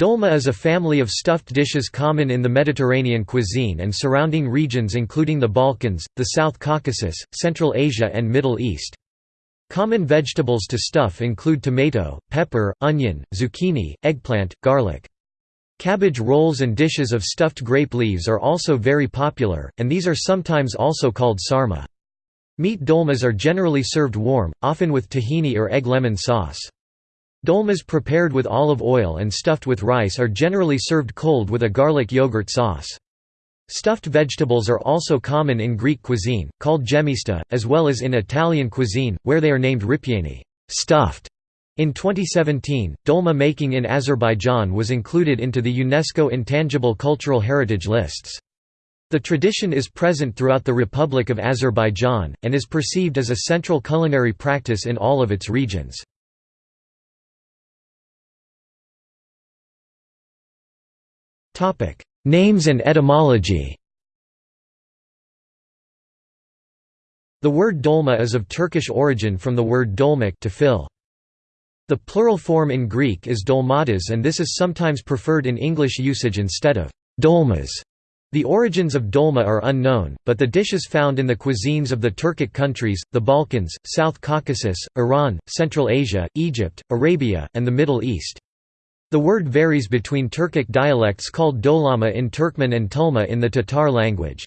Dolma is a family of stuffed dishes common in the Mediterranean cuisine and surrounding regions including the Balkans, the South Caucasus, Central Asia and Middle East. Common vegetables to stuff include tomato, pepper, onion, zucchini, eggplant, garlic. Cabbage rolls and dishes of stuffed grape leaves are also very popular, and these are sometimes also called sarma. Meat dolmas are generally served warm, often with tahini or egg lemon sauce. Dolmas prepared with olive oil and stuffed with rice are generally served cold with a garlic yogurt sauce. Stuffed vegetables are also common in Greek cuisine, called gemista, as well as in Italian cuisine, where they are named ripieni stuffed". In 2017, dolma making in Azerbaijan was included into the UNESCO Intangible Cultural Heritage lists. The tradition is present throughout the Republic of Azerbaijan, and is perceived as a central culinary practice in all of its regions. Names and etymology The word dolma is of Turkish origin from the word dolmak to fill. The plural form in Greek is dolmades and this is sometimes preferred in English usage instead of dolmas. The origins of dolma are unknown, but the dishes found in the cuisines of the Turkic countries, the Balkans, South Caucasus, Iran, Central Asia, Egypt, Arabia, and the Middle East. The word varies between Turkic dialects called dolama in Turkmen and tulma in the Tatar language.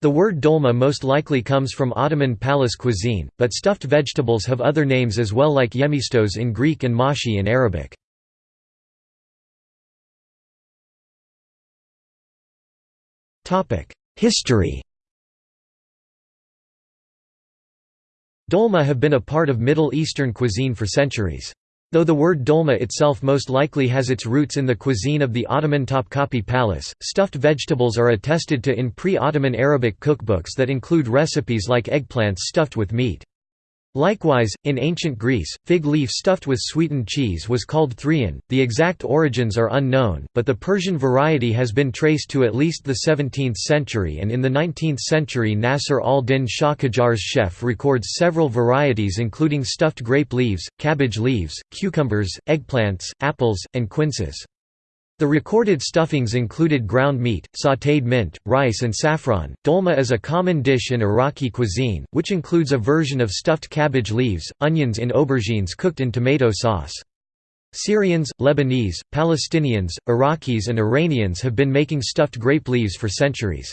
The word dolma most likely comes from Ottoman palace cuisine, but stuffed vegetables have other names as well like yemistos in Greek and mashi in Arabic. History Dolma have been a part of Middle Eastern cuisine for centuries. Though the word dolma itself most likely has its roots in the cuisine of the Ottoman Topkapi Palace, stuffed vegetables are attested to in pre-Ottoman Arabic cookbooks that include recipes like eggplants stuffed with meat. Likewise, in ancient Greece, fig leaf stuffed with sweetened cheese was called thrion. The exact origins are unknown, but the Persian variety has been traced to at least the 17th century and in the 19th century Nasr al-Din Shah Qajar's chef records several varieties including stuffed grape leaves, cabbage leaves, cucumbers, eggplants, apples, and quinces. The recorded stuffings included ground meat, sautéed mint, rice and saffron. Dolma is a common dish in Iraqi cuisine, which includes a version of stuffed cabbage leaves, onions in aubergines cooked in tomato sauce. Syrians, Lebanese, Palestinians, Iraqis and Iranians have been making stuffed grape leaves for centuries.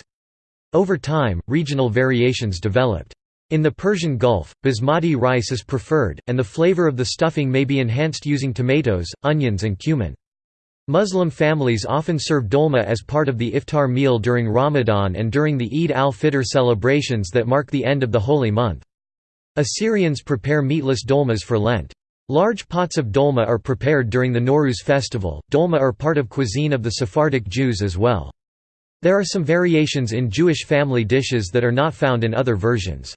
Over time, regional variations developed. In the Persian Gulf, basmati rice is preferred, and the flavor of the stuffing may be enhanced using tomatoes, onions and cumin. Muslim families often serve dolma as part of the iftar meal during Ramadan and during the Eid al-Fitr celebrations that mark the end of the holy month. Assyrians prepare meatless dolmas for Lent. Large pots of dolma are prepared during the Nowruz festival. Dolma are part of cuisine of the Sephardic Jews as well. There are some variations in Jewish family dishes that are not found in other versions.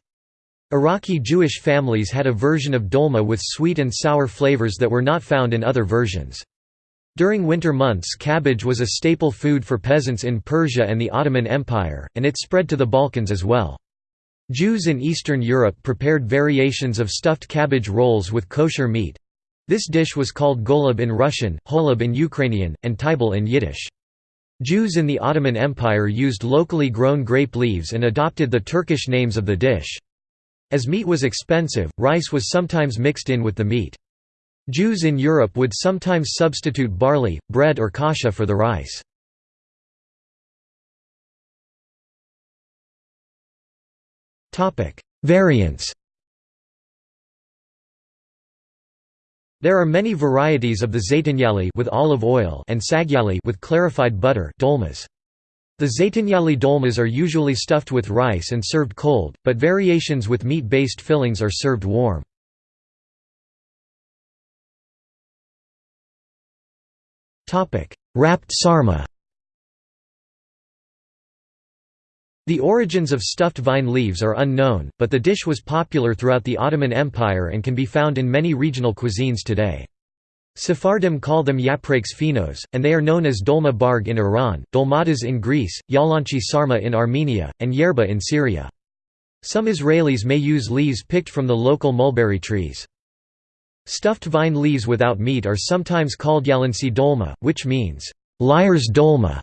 Iraqi Jewish families had a version of dolma with sweet and sour flavors that were not found in other versions. During winter months cabbage was a staple food for peasants in Persia and the Ottoman Empire, and it spread to the Balkans as well. Jews in Eastern Europe prepared variations of stuffed cabbage rolls with kosher meat. This dish was called golub in Russian, holub in Ukrainian, and tybel in Yiddish. Jews in the Ottoman Empire used locally grown grape leaves and adopted the Turkish names of the dish. As meat was expensive, rice was sometimes mixed in with the meat. Jews in Europe would sometimes substitute barley, bread or kasha for the rice. Variants There are many varieties of the zeytinyali with olive oil and sagyali with clarified butter dolmas. The zeytinyali dolmas are usually stuffed with rice and served cold, but variations with meat-based fillings are served warm. Wrapped sarma The origins of stuffed vine leaves are unknown, but the dish was popular throughout the Ottoman Empire and can be found in many regional cuisines today. Sephardim call them yaprakes finos, and they are known as dolma barg in Iran, dolmades in Greece, yalanchi sarma in Armenia, and yerba in Syria. Some Israelis may use leaves picked from the local mulberry trees. Stuffed vine leaves without meat are sometimes called yalansi dolma, which means, liar's dolma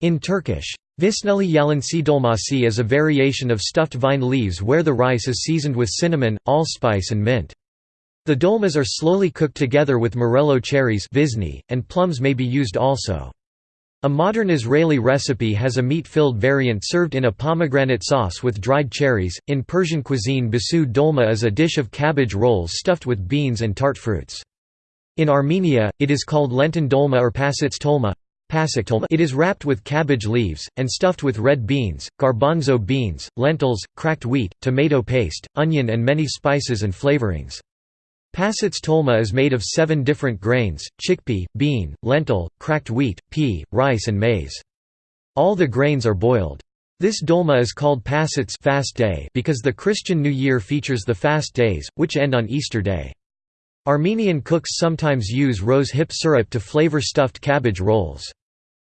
in Turkish. Visneli yalansi dolmasi is a variation of stuffed vine leaves where the rice is seasoned with cinnamon, allspice and mint. The dolmas are slowly cooked together with morello cherries and plums may be used also. A modern Israeli recipe has a meat-filled variant served in a pomegranate sauce with dried cherries. In Persian cuisine, basu dolma is a dish of cabbage rolls stuffed with beans and tart fruits. In Armenia, it is called lenten dolma or pasits tolma. It is wrapped with cabbage leaves, and stuffed with red beans, garbanzo beans, lentils, cracked wheat, tomato paste, onion and many spices and flavorings. Pasits tolma is made of seven different grains, chickpea, bean, lentil, cracked wheat, pea, rice and maize. All the grains are boiled. This dolma is called pasits fast day because the Christian New Year features the fast days, which end on Easter Day. Armenian cooks sometimes use rose hip syrup to flavor stuffed cabbage rolls.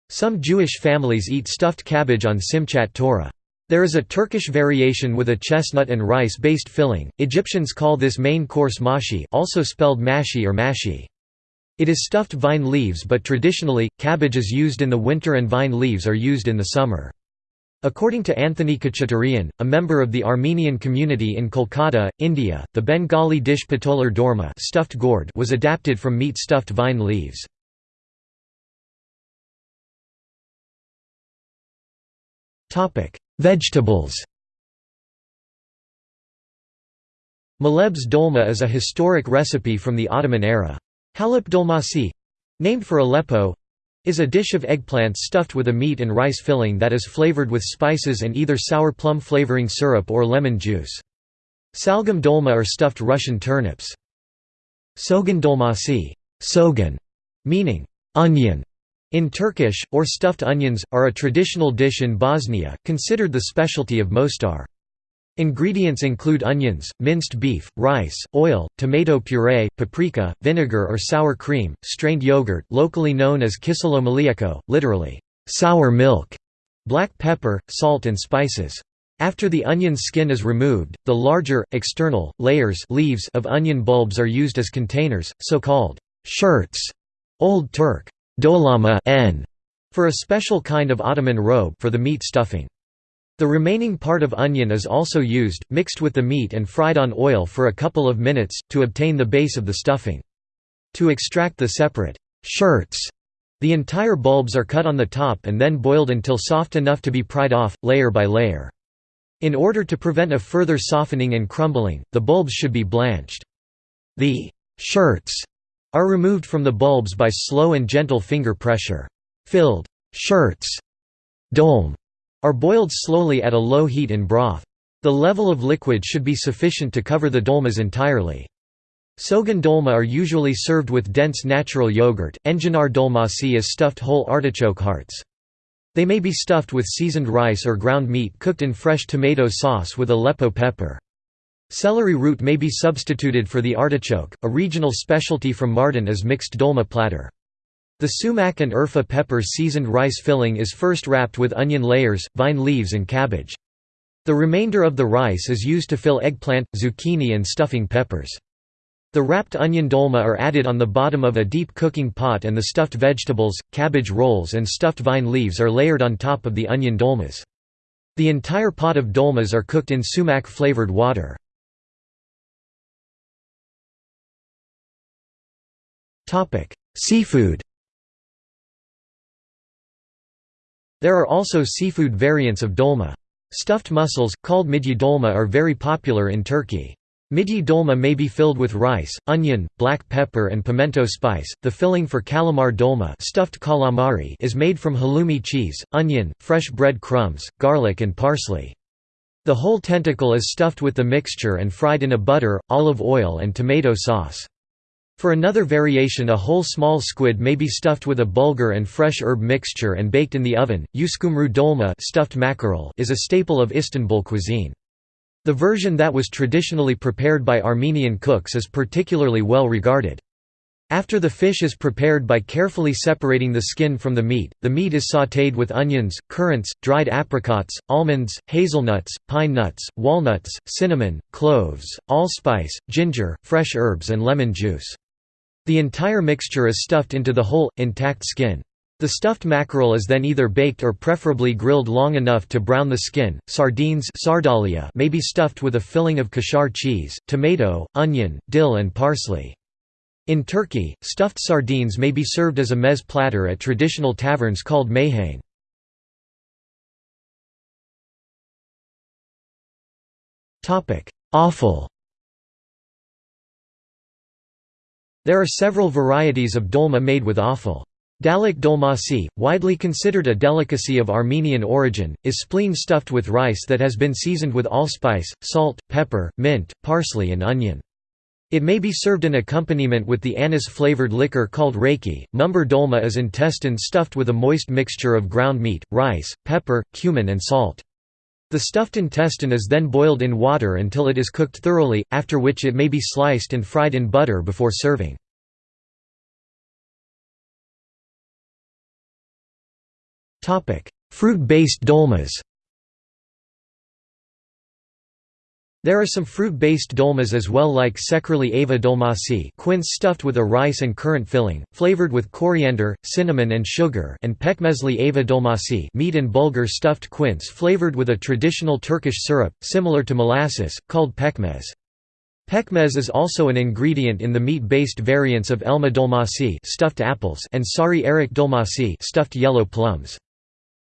Some Jewish families eat stuffed cabbage on Simchat Torah. There is a Turkish variation with a chestnut and rice-based filling. Egyptians call this main course mashi, also spelled mashi or mashi. It is stuffed vine leaves but traditionally, cabbage is used in the winter and vine leaves are used in the summer. According to Anthony Khachaturian, a member of the Armenian community in Kolkata, India, the Bengali dish patolar dorma stuffed gourd was adapted from meat stuffed vine leaves. Vegetables Maleb's dolma is a historic recipe from the Ottoman era. Halep dolmasi—named for Aleppo—is a dish of eggplants stuffed with a meat and rice filling that is flavored with spices and either sour plum flavoring syrup or lemon juice. Salgam dolma are stuffed Russian turnips. Sogan dolmasi sogan", meaning onion, in Turkish, or stuffed onions, are a traditional dish in Bosnia, considered the specialty of Mostar. Ingredients include onions, minced beef, rice, oil, tomato puree, paprika, vinegar or sour cream, strained yogurt locally known as kiselo literally, sour milk, black pepper, salt and spices. After the onion's skin is removed, the larger, external, layers leaves of onion bulbs are used as containers, so-called shirts, Old Turk dolama n for a special kind of Ottoman robe for the meat stuffing. The remaining part of onion is also used, mixed with the meat and fried on oil for a couple of minutes, to obtain the base of the stuffing. To extract the separate shirts, the entire bulbs are cut on the top and then boiled until soft enough to be pried off, layer by layer. In order to prevent a further softening and crumbling, the bulbs should be blanched. The shirts are removed from the bulbs by slow and gentle finger pressure. Filled shirts dolm, are boiled slowly at a low heat in broth. The level of liquid should be sufficient to cover the dolmas entirely. Sogan dolma are usually served with dense natural yogurt. Enginar dolmasi is stuffed whole artichoke hearts. They may be stuffed with seasoned rice or ground meat cooked in fresh tomato sauce with Aleppo pepper. Celery root may be substituted for the artichoke. A regional specialty from Mardin is mixed dolma platter. The sumac and urfa pepper seasoned rice filling is first wrapped with onion layers, vine leaves and cabbage. The remainder of the rice is used to fill eggplant, zucchini and stuffing peppers. The wrapped onion dolma are added on the bottom of a deep cooking pot and the stuffed vegetables, cabbage rolls and stuffed vine leaves are layered on top of the onion dolmas. The entire pot of dolmas are cooked in sumac-flavored water. Seafood There are also seafood variants of dolma. Stuffed mussels, called midye dolma are very popular in Turkey. Midye dolma may be filled with rice, onion, black pepper and pimento spice. The filling for calamar dolma stuffed calamari is made from halloumi cheese, onion, fresh bread crumbs, garlic and parsley. The whole tentacle is stuffed with the mixture and fried in a butter, olive oil and tomato sauce. For another variation a whole small squid may be stuffed with a bulgur and fresh herb mixture and baked in the oven. Uskumru dolma stuffed mackerel is a staple of Istanbul cuisine. The version that was traditionally prepared by Armenian cooks is particularly well regarded. After the fish is prepared by carefully separating the skin from the meat, the meat is sautéed with onions, currants, dried apricots, almonds, hazelnuts, pine nuts, walnuts, cinnamon, cloves, allspice, ginger, fresh herbs and lemon juice. The entire mixture is stuffed into the whole, intact skin. The stuffed mackerel is then either baked or preferably grilled long enough to brown the skin. Sardines sardalia may be stuffed with a filling of Kashar cheese, tomato, onion, dill and parsley. In Turkey, stuffed sardines may be served as a meze platter at traditional taverns called meyhane. Offal There are several varieties of dolma made with offal. Dalak dolmasi, widely considered a delicacy of Armenian origin, is spleen stuffed with rice that has been seasoned with allspice, salt, pepper, mint, parsley and onion. It may be served in accompaniment with the anise-flavored liquor called raki. Mumbar dolma is intestine stuffed with a moist mixture of ground meat, rice, pepper, cumin and salt. The stuffed intestine is then boiled in water until it is cooked thoroughly, after which it may be sliced and fried in butter before serving. Fruit-based dolmas There are some fruit-based dolmas as well like sekrili ava dolmasi quince stuffed with a rice and currant filling, flavored with coriander, cinnamon and sugar and pekmezli ava dolmasi meat and bulgur stuffed quince flavored with a traditional Turkish syrup, similar to molasses, called pekmez. Pekmez is also an ingredient in the meat-based variants of elma dolmasi stuffed apples and sari erik dolmasi stuffed yellow plums.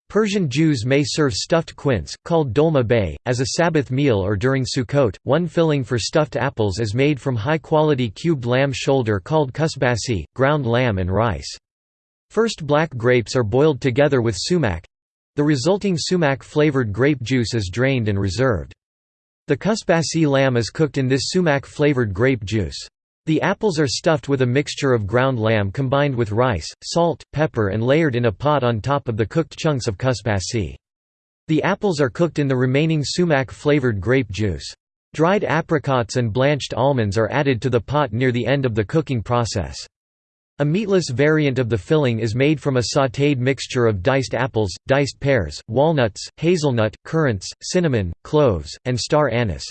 Persian Jews may serve stuffed quince, called dolma bay, as a Sabbath meal or during Sukkot. One filling for stuffed apples is made from high-quality cubed lamb shoulder called kusbasi, ground lamb and rice. First black grapes are boiled together with sumac. The resulting sumac-flavored grape juice is drained and reserved. The kusbasi lamb is cooked in this sumac-flavored grape juice. The apples are stuffed with a mixture of ground lamb combined with rice, salt, pepper and layered in a pot on top of the cooked chunks of kusbasi. The apples are cooked in the remaining sumac-flavored grape juice. Dried apricots and blanched almonds are added to the pot near the end of the cooking process. A meatless variant of the filling is made from a sautéed mixture of diced apples, diced pears, walnuts, hazelnut, currants, cinnamon, cloves, and star anise.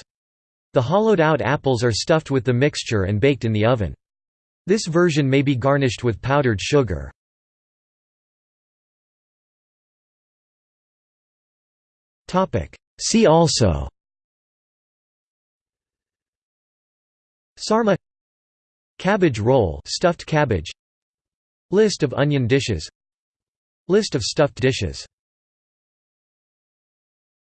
The hollowed-out apples are stuffed with the mixture and baked in the oven. This version may be garnished with powdered sugar. See also Sarma Cabbage roll stuffed cabbage List of onion dishes List of stuffed dishes